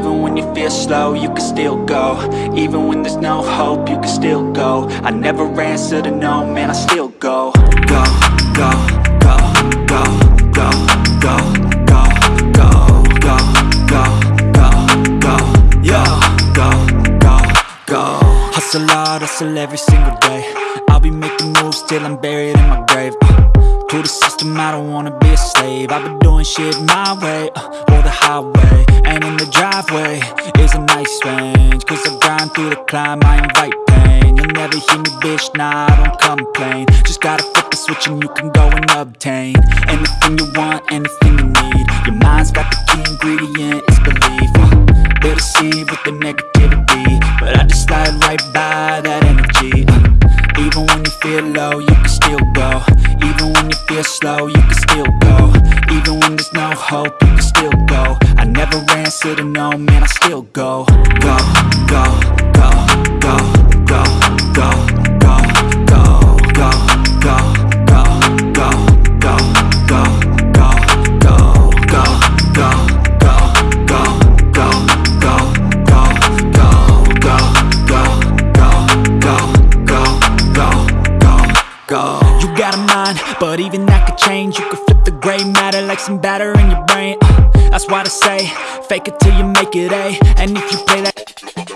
Even when you feel slow, you can still go Even when there's no hope, you can still go I never answer to no, man, I still go Go, go, go, go, go, go, go, go, go, go, go, go, go, go, Hustle hard, hustle every single day I'll be making moves till I'm buried in my grave uh, To the system, I don't wanna be a slave. I've been doing shit my way, uh, or the highway. And in the driveway is a nice range Cause I grind through the climb, I invite pain. You'll never hear me, bitch, nah, I don't complain. Just gotta flip the switch and you can go and obtain Anything you want, anything you need. Your mind's got the key ingredient, it's belief. Uh, They deceive with the negativity But I just slide right by that feel low, you can still go. Even when you feel slow, you can still go. Even when there's no hope, you can still go. I never answer to no, man, I still go Go, go, go, go, go, go, go, go, like some batter in your brain. Uh, that's why I say, fake it till you make it A. And if you play that